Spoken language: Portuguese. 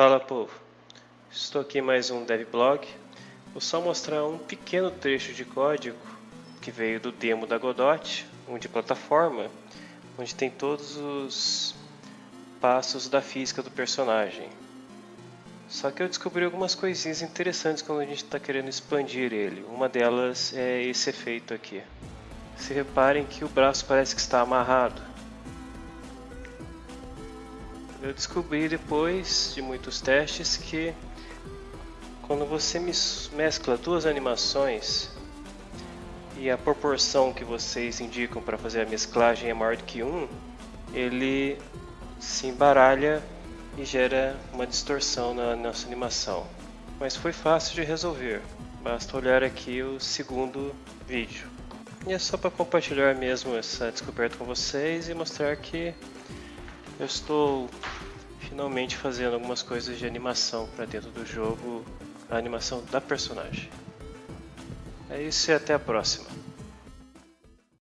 Fala povo, estou aqui mais um devblog. Vou só mostrar um pequeno trecho de código que veio do demo da Godot, um de plataforma, onde tem todos os passos da física do personagem. Só que eu descobri algumas coisinhas interessantes quando a gente está querendo expandir ele. Uma delas é esse efeito aqui. Se reparem que o braço parece que está amarrado. Eu descobri depois de muitos testes que quando você mescla duas animações e a proporção que vocês indicam para fazer a mesclagem é maior do que 1, ele se embaralha e gera uma distorção na nossa animação. Mas foi fácil de resolver, basta olhar aqui o segundo vídeo. E é só para compartilhar mesmo essa descoberta com vocês e mostrar que eu estou finalmente fazendo algumas coisas de animação para dentro do jogo, a animação da personagem. É isso e até a próxima.